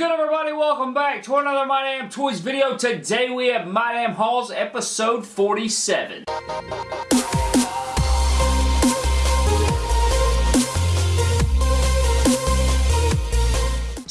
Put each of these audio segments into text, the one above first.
good, everybody? Welcome back to another My Damn Toys video. Today we have My Damn Hauls episode 47.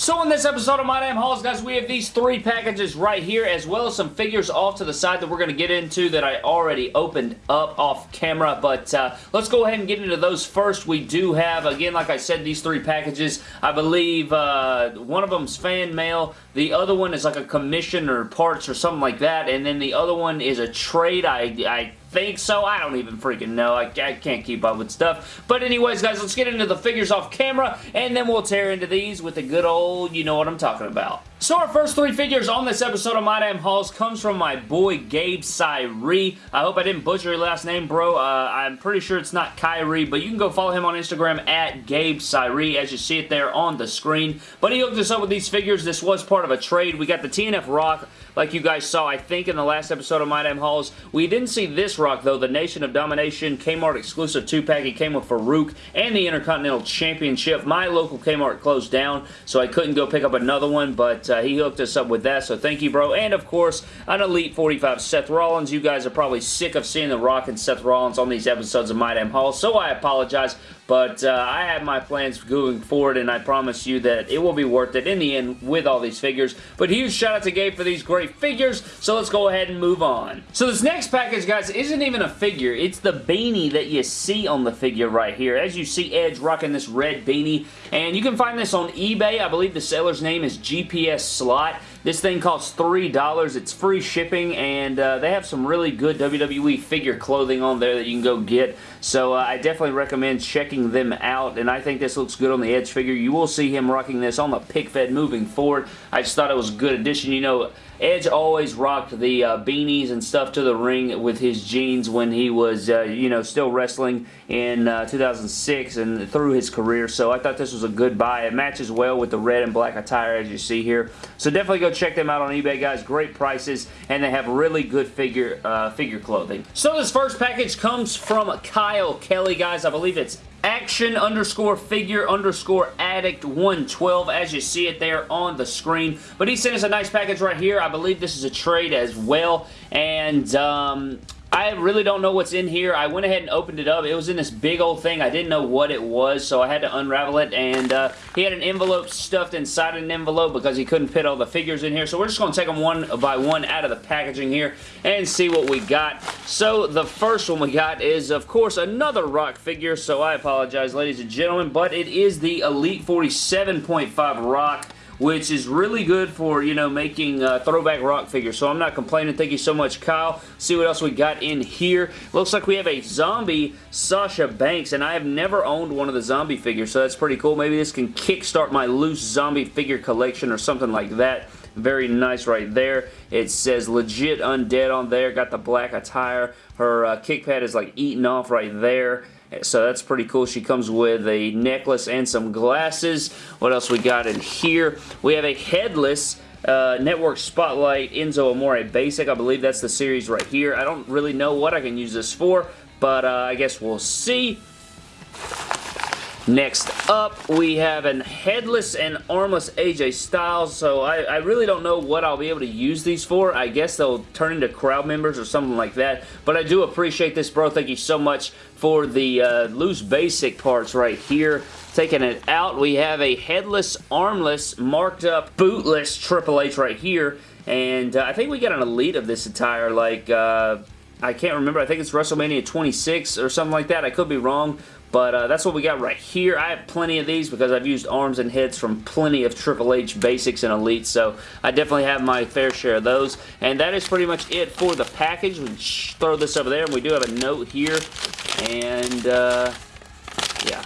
So in this episode of My Damn Hauls, guys, we have these three packages right here, as well as some figures off to the side that we're going to get into that I already opened up off camera, but uh, let's go ahead and get into those first. We do have, again, like I said, these three packages. I believe uh, one of them's fan mail, the other one is like a commission or parts or something like that, and then the other one is a trade. I, I think so. I don't even freaking know. I, I, can't keep up with stuff. But anyways, guys, let's get into the figures off camera, and then we'll tear into these with a good old, you know what I'm talking about. So our first three figures on this episode of My Damn Hauls comes from my boy Gabe Cyree. I hope I didn't butcher your last name, bro. Uh, I'm pretty sure it's not Kyrie, but you can go follow him on Instagram at Gabe Cyree as you see it there on the screen. But he hooked us up with these figures. This was part of a trade. We got the TNF Rock, like you guys saw, I think, in the last episode of My Damn Hauls. We didn't see this Rock, though, the Nation of Domination Kmart exclusive 2-pack. He came with Faarooq and the Intercontinental Championship. My local Kmart closed down, so I couldn't go pick up another one, but uh, he hooked us up with that, so thank you, bro. And, of course, an Elite 45 Seth Rollins. You guys are probably sick of seeing The Rock and Seth Rollins on these episodes of My Damn Haul, so I apologize. But uh, I have my plans going forward, and I promise you that it will be worth it in the end with all these figures. But huge shout out to Gabe for these great figures, so let's go ahead and move on. So this next package, guys, isn't even a figure. It's the beanie that you see on the figure right here. As you see Edge rocking this red beanie, and you can find this on eBay. I believe the seller's name is GPS Slot. This thing costs $3. It's free shipping, and uh, they have some really good WWE figure clothing on there that you can go get. So uh, I definitely recommend checking them out, and I think this looks good on the Edge figure. You will see him rocking this on the pic fed moving forward. I just thought it was a good addition. You know, Edge always rocked the uh, beanies and stuff to the ring with his jeans when he was, uh, you know, still wrestling in uh, 2006 and through his career. So I thought this was a good buy. It matches well with the red and black attire as you see here. So definitely go check them out on eBay, guys. Great prices, and they have really good figure uh, figure clothing. So this first package comes from Kyle Kelly, guys. I believe it's action underscore figure underscore addict 112 as you see it there on the screen but he sent us a nice package right here I believe this is a trade as well and um, I really don't know what's in here. I went ahead and opened it up. It was in this big old thing. I didn't know what it was, so I had to unravel it. And uh, he had an envelope stuffed inside an envelope because he couldn't fit all the figures in here. So we're just going to take them one by one out of the packaging here and see what we got. So the first one we got is, of course, another rock figure. So I apologize, ladies and gentlemen, but it is the Elite 47.5 rock which is really good for, you know, making uh, throwback rock figures. So I'm not complaining. Thank you so much, Kyle. See what else we got in here. Looks like we have a zombie Sasha Banks, and I have never owned one of the zombie figures, so that's pretty cool. Maybe this can kickstart my loose zombie figure collection or something like that. Very nice right there. It says legit undead on there. Got the black attire. Her uh, kick pad is like eaten off right there. So that's pretty cool. She comes with a necklace and some glasses. What else we got in here? We have a headless uh, Network Spotlight Enzo Amore Basic. I believe that's the series right here. I don't really know what I can use this for, but uh, I guess we'll see. Next up, we have an headless and armless AJ Styles, so I, I, really don't know what I'll be able to use these for. I guess they'll turn into crowd members or something like that, but I do appreciate this, bro. Thank you so much for the uh, loose basic parts right here. Taking it out, we have a headless, armless, marked up, bootless Triple H right here, and uh, I think we got an Elite of this attire, like... Uh, I can't remember. I think it's WrestleMania 26 or something like that. I could be wrong, but uh, that's what we got right here. I have plenty of these because I've used arms and heads from plenty of Triple H basics and elites, so I definitely have my fair share of those. And that is pretty much it for the package. We throw this over there, and we do have a note here. And, uh, yeah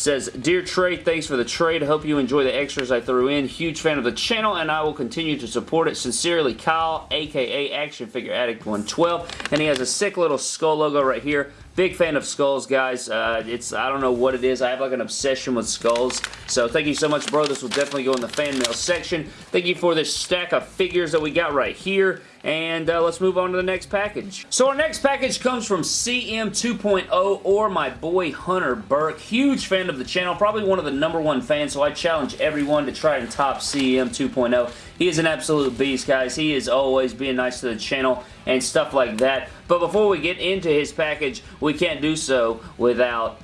says, Dear Trey, thanks for the trade. Hope you enjoy the extras I threw in. Huge fan of the channel, and I will continue to support it. Sincerely, Kyle, aka Action Figure Addict 112. And he has a sick little skull logo right here. Big fan of skulls, guys. Uh, it's I don't know what it is. I have like an obsession with skulls. So thank you so much, bro. This will definitely go in the fan mail section. Thank you for this stack of figures that we got right here. And uh, let's move on to the next package. So our next package comes from CM 2.0 or my boy Hunter Burke. Huge fan of the channel, probably one of the number one fans, so I challenge everyone to try and top CM 2.0. He is an absolute beast, guys. He is always being nice to the channel and stuff like that. But before we get into his package, we can't do so without...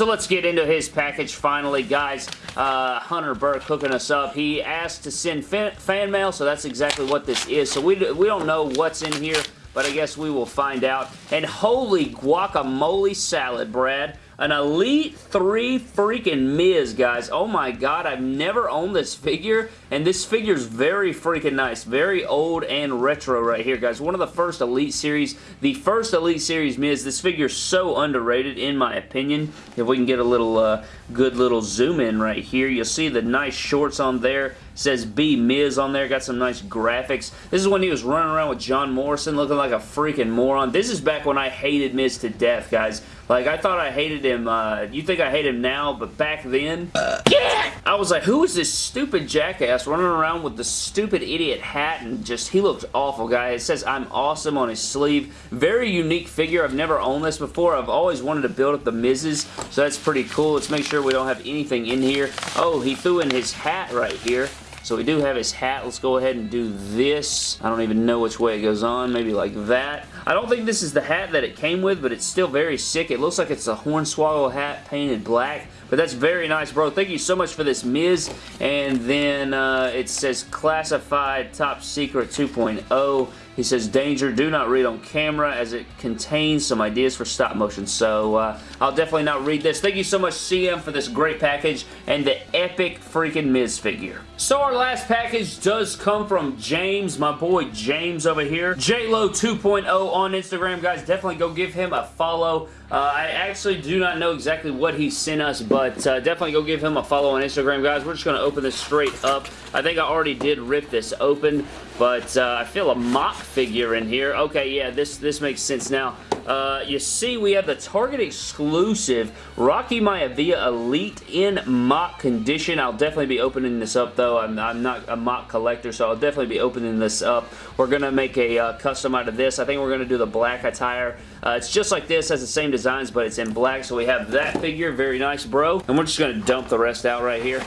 So let's get into his package finally, guys. Uh, Hunter Burke hooking us up. He asked to send fan, fan mail, so that's exactly what this is. So we, we don't know what's in here, but I guess we will find out. And holy guacamole salad, Brad. An Elite 3 freaking Miz, guys. Oh my god, I've never owned this figure, and this figure is very freaking nice. Very old and retro right here, guys. One of the first Elite Series, the first Elite Series Miz. This figure is so underrated, in my opinion. If we can get a little uh, good little zoom in right here, you'll see the nice shorts on there says B Miz on there. Got some nice graphics. This is when he was running around with John Morrison looking like a freaking moron. This is back when I hated Miz to death, guys. Like, I thought I hated him. Uh, you think I hate him now, but back then, yeah! I was like, who is this stupid jackass running around with the stupid idiot hat and just, he looked awful, guy. It says, I'm awesome on his sleeve. Very unique figure. I've never owned this before. I've always wanted to build up the Miz's, so that's pretty cool. Let's make sure we don't have anything in here. Oh, he threw in his hat right here. So we do have his hat. Let's go ahead and do this. I don't even know which way it goes on. Maybe like that. I don't think this is the hat that it came with, but it's still very sick. It looks like it's a Hornswoggle hat painted black. But that's very nice, bro. Thank you so much for this Miz. And then uh, it says Classified Top Secret 2.0. He says, danger, do not read on camera as it contains some ideas for stop motion. So uh, I'll definitely not read this. Thank you so much, CM, for this great package and the epic freaking Miz figure. So our last package does come from James, my boy James over here. JLo 2.0 on Instagram, guys. Definitely go give him a follow. Uh, I actually do not know exactly what he sent us, but uh, definitely go give him a follow on Instagram, guys. We're just going to open this straight up. I think I already did rip this open, but uh, I feel a MOC figure in here. Okay, yeah, this, this makes sense now. Uh, you see we have the Target exclusive Rocky Maivia Elite in MOC condition. I'll definitely be opening this up, though. I'm, I'm not a MOC collector, so I'll definitely be opening this up. We're going to make a uh, custom out of this. I think we're going to do the black attire. Uh, it's just like this, has the same designs, but it's in black, so we have that figure. Very nice, bro. And we're just going to dump the rest out right here.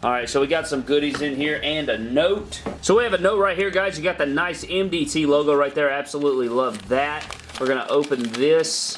Alright, so we got some goodies in here and a note. So we have a note right here, guys. You got the nice MDT logo right there. Absolutely love that. We're going to open this.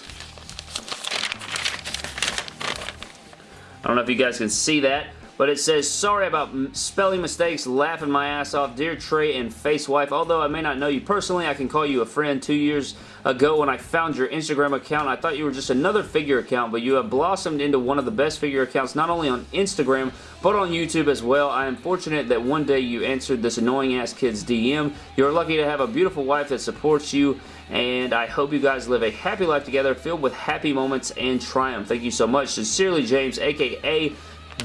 I don't know if you guys can see that. But it says, sorry about spelling mistakes, laughing my ass off. Dear Trey and Face Wife, although I may not know you personally, I can call you a friend. Two years ago when I found your Instagram account, I thought you were just another figure account, but you have blossomed into one of the best figure accounts, not only on Instagram, but on YouTube as well. I am fortunate that one day you answered this annoying ass kid's DM. You're lucky to have a beautiful wife that supports you and I hope you guys live a happy life together filled with happy moments and triumph. Thank you so much. Sincerely, James, aka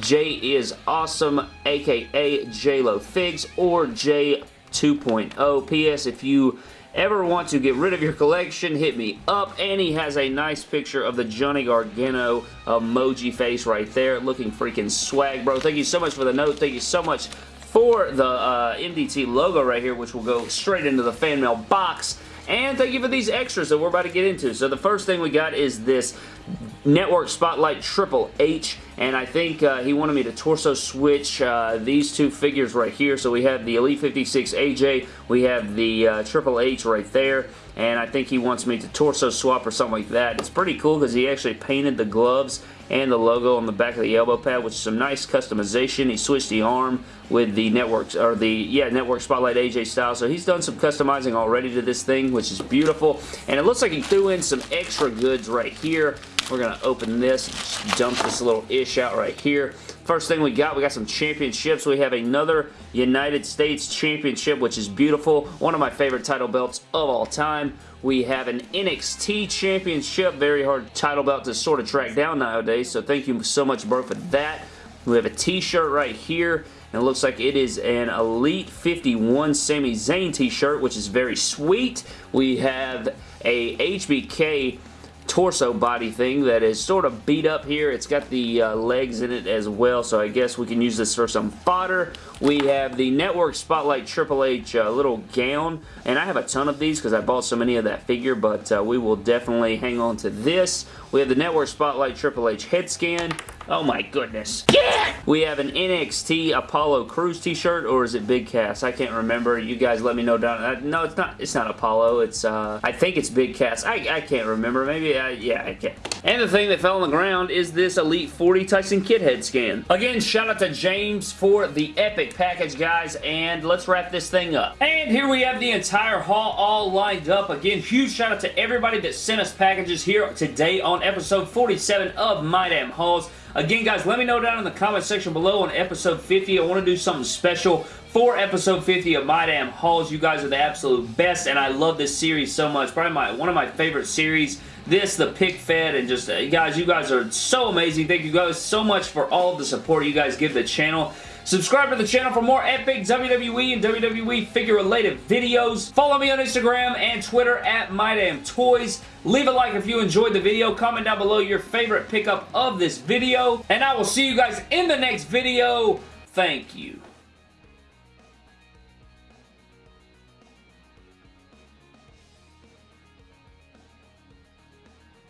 J is awesome, aka JLo Figs or J 2.0. P.S. If you ever want to get rid of your collection, hit me up. And he has a nice picture of the Johnny Gargano emoji face right there. Looking freaking swag, bro. Thank you so much for the note. Thank you so much for the uh, MDT logo right here, which will go straight into the fan mail box. And thank you for these extras that we're about to get into. So the first thing we got is this Network Spotlight Triple H, and I think uh, he wanted me to torso switch uh, these two figures right here. So we have the Elite 56 AJ, we have the uh, Triple H right there, and I think he wants me to torso swap or something like that. It's pretty cool because he actually painted the gloves and the logo on the back of the elbow pad, which is some nice customization. He switched the arm with the networks or the yeah network spotlight AJ style. So he's done some customizing already to this thing, which is beautiful. And it looks like he threw in some extra goods right here. We're to open this, dump this little ish out right here. First thing we got, we got some championships. We have another United States Championship, which is beautiful. One of my favorite title belts of all time. We have an NXT Championship, very hard title belt to sort of track down nowadays, so thank you so much, bro, for that. We have a t-shirt right here, and it looks like it is an Elite 51 Sami Zayn t-shirt, which is very sweet. We have a HBK torso body thing that is sort of beat up here. It's got the uh, legs in it as well, so I guess we can use this for some fodder. We have the Network Spotlight Triple H uh, little gown, and I have a ton of these because I bought so many of that figure, but uh, we will definitely hang on to this. We have the Network Spotlight Triple H head scan. Oh my goodness. Yeah! We have an NXT Apollo Crews t-shirt, or is it Big Cass? I can't remember. You guys let me know down. Uh, no, it's not It's not Apollo. It's, uh, I think it's Big Cass. I, I can't remember. Maybe, uh, yeah, I can't. And the thing that fell on the ground is this Elite 40 Tyson Kidd head scan. Again, shout out to James for the epic package, guys, and let's wrap this thing up. And here we have the entire haul all lined up. Again, huge shout out to everybody that sent us packages here today on episode 47 of My Damn Hauls. Again, guys, let me know down in the comment section below on episode 50. I want to do something special for episode 50 of My Damn Hauls. You guys are the absolute best, and I love this series so much. Probably my one of my favorite series. This, the pic fed, and just, uh, guys, you guys are so amazing. Thank you guys so much for all the support you guys give the channel. Subscribe to the channel for more epic WWE and WWE figure-related videos. Follow me on Instagram and Twitter at MyDamnToys. Leave a like if you enjoyed the video. Comment down below your favorite pickup of this video. And I will see you guys in the next video. Thank you.